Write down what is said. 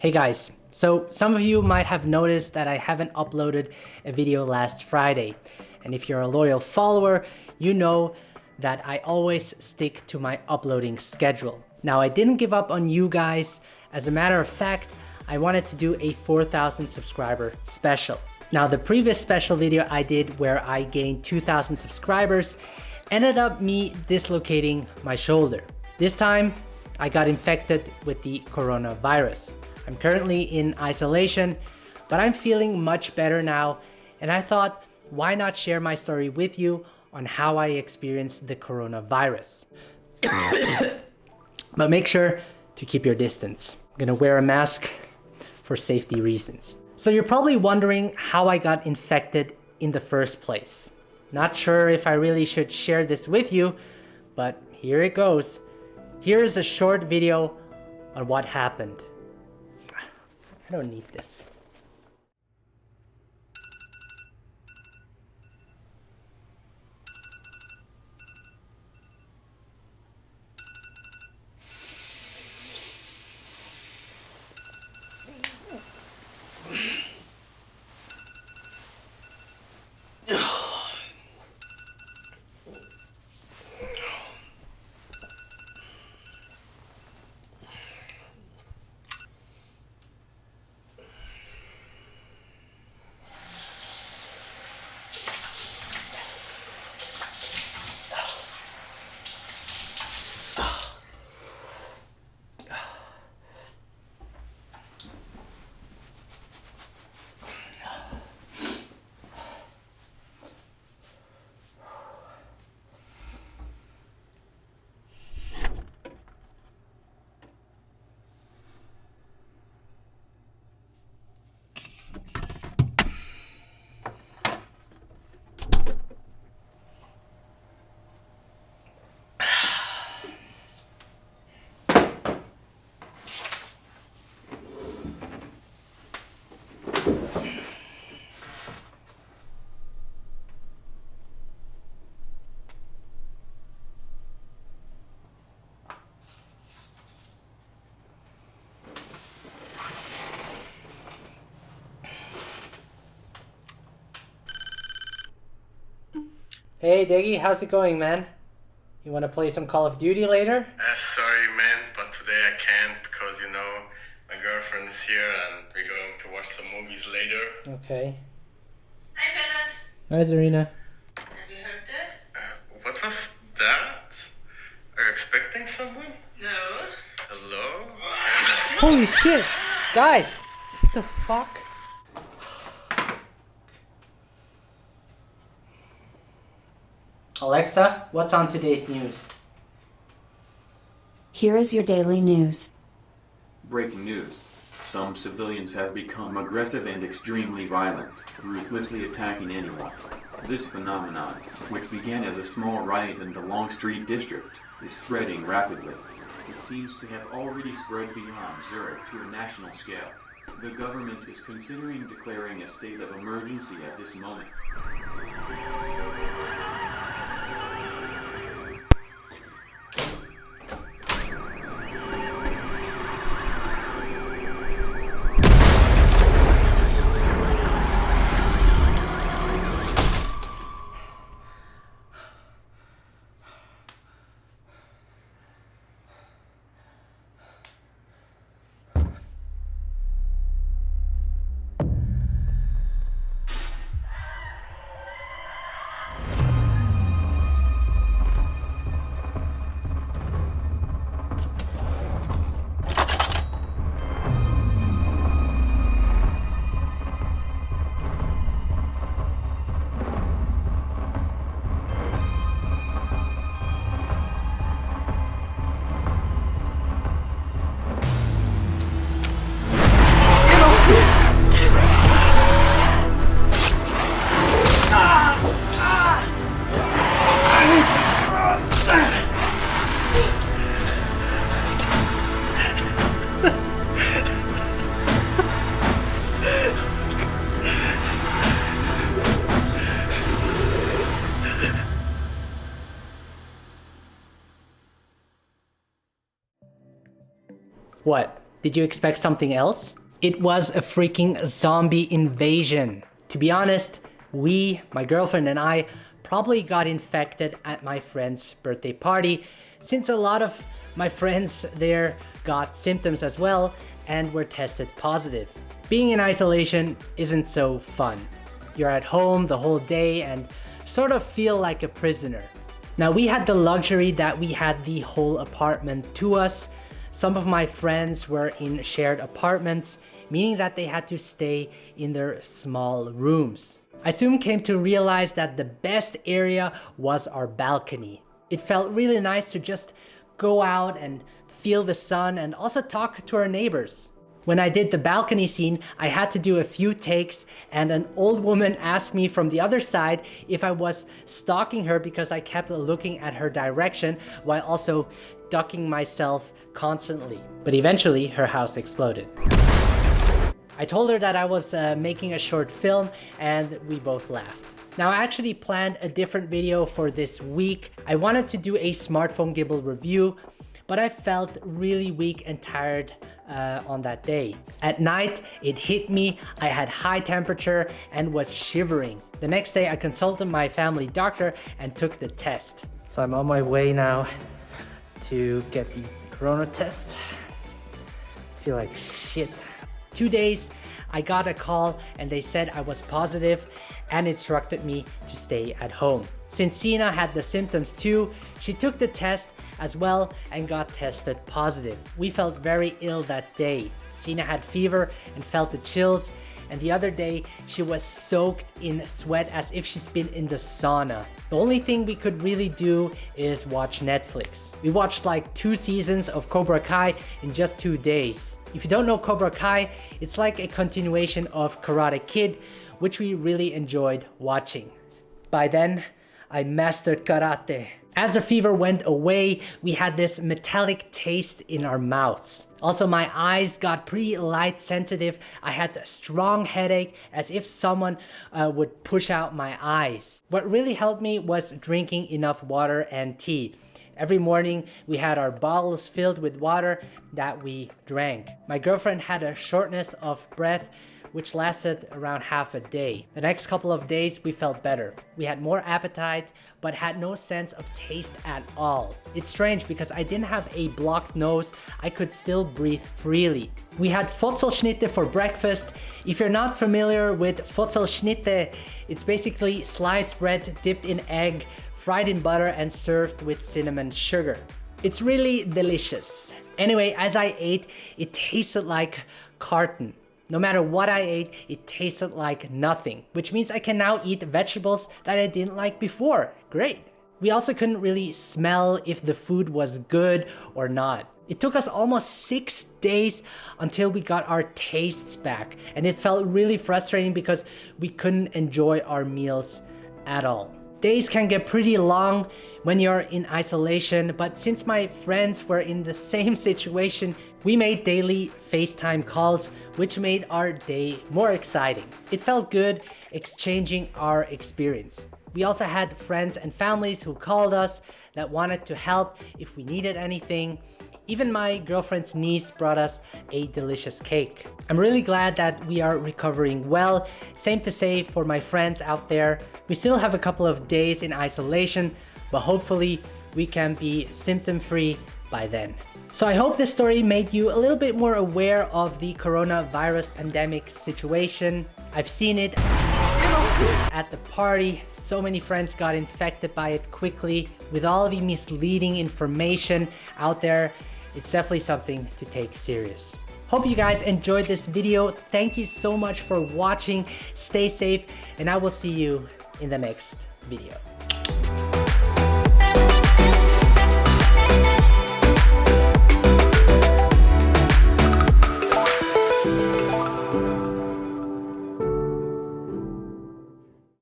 Hey guys, so some of you might have noticed that I haven't uploaded a video last Friday. And if you're a loyal follower, you know that I always stick to my uploading schedule. Now I didn't give up on you guys. As a matter of fact, I wanted to do a 4,000 subscriber special. Now the previous special video I did where I gained 2,000 subscribers ended up me dislocating my shoulder. This time I got infected with the coronavirus. I'm currently in isolation, but I'm feeling much better now and I thought why not share my story with you on how I experienced the coronavirus. but make sure to keep your distance. I'm gonna wear a mask for safety reasons. So you're probably wondering how I got infected in the first place. Not sure if I really should share this with you, but here it goes. Here is a short video on what happened. I don't need this. Hey Diggy, how's it going, man? You want to play some Call of Duty later? Uh, sorry, man, but today I can't because you know my girlfriend is here and we're going to watch some movies later. Okay. Hi, Bennett. Hi, Zarina. Have you heard that? Uh, what was that? Are you expecting someone? No. Hello? Holy shit! Guys! What the fuck? Alexa, what's on today's news? Here is your daily news. Breaking news. Some civilians have become aggressive and extremely violent, ruthlessly attacking anyone. This phenomenon, which began as a small riot in the Longstreet district, is spreading rapidly. It seems to have already spread beyond Zurich to a national scale. The government is considering declaring a state of emergency at this moment. What? Did you expect something else? It was a freaking zombie invasion. To be honest, we, my girlfriend and I, probably got infected at my friend's birthday party since a lot of my friends there got symptoms as well and were tested positive. Being in isolation isn't so fun. You're at home the whole day and sort of feel like a prisoner. Now we had the luxury that we had the whole apartment to us. Some of my friends were in shared apartments, meaning that they had to stay in their small rooms. I soon came to realize that the best area was our balcony. It felt really nice to just go out and feel the sun and also talk to our neighbors. When I did the balcony scene, I had to do a few takes and an old woman asked me from the other side if I was stalking her because I kept looking at her direction while also ducking myself constantly. But eventually her house exploded. I told her that I was uh, making a short film and we both laughed. Now I actually planned a different video for this week. I wanted to do a smartphone gimbal review, but I felt really weak and tired uh, on that day. At night, it hit me, I had high temperature and was shivering. The next day, I consulted my family doctor and took the test. So I'm on my way now to get the corona test. I feel like shit. Two days, I got a call and they said I was positive and instructed me to stay at home. Since Sina had the symptoms too, she took the test as well and got tested positive. We felt very ill that day. Sina had fever and felt the chills and the other day she was soaked in sweat as if she's been in the sauna. The only thing we could really do is watch Netflix. We watched like two seasons of Cobra Kai in just two days. If you don't know Cobra Kai, it's like a continuation of Karate Kid, which we really enjoyed watching. By then, I mastered karate. As the fever went away, we had this metallic taste in our mouths. Also, my eyes got pretty light sensitive. I had a strong headache as if someone uh, would push out my eyes. What really helped me was drinking enough water and tea. Every morning, we had our bottles filled with water that we drank. My girlfriend had a shortness of breath which lasted around half a day. The next couple of days, we felt better. We had more appetite, but had no sense of taste at all. It's strange because I didn't have a blocked nose, I could still breathe freely. We had Fotzelschnitte for breakfast. If you're not familiar with Fotzelschnitte, it's basically sliced bread dipped in egg, fried in butter and served with cinnamon sugar. It's really delicious. Anyway, as I ate, it tasted like carton. No matter what I ate, it tasted like nothing, which means I can now eat vegetables that I didn't like before. Great. We also couldn't really smell if the food was good or not. It took us almost six days until we got our tastes back and it felt really frustrating because we couldn't enjoy our meals at all. Days can get pretty long when you're in isolation, but since my friends were in the same situation, we made daily FaceTime calls, which made our day more exciting. It felt good exchanging our experience. We also had friends and families who called us that wanted to help if we needed anything. Even my girlfriend's niece brought us a delicious cake. I'm really glad that we are recovering well. Same to say for my friends out there. We still have a couple of days in isolation, but hopefully we can be symptom-free by then. So I hope this story made you a little bit more aware of the coronavirus pandemic situation. I've seen it at the party. So many friends got infected by it quickly. With all the misleading information out there, it's definitely something to take serious. Hope you guys enjoyed this video. Thank you so much for watching. Stay safe and I will see you in the next video.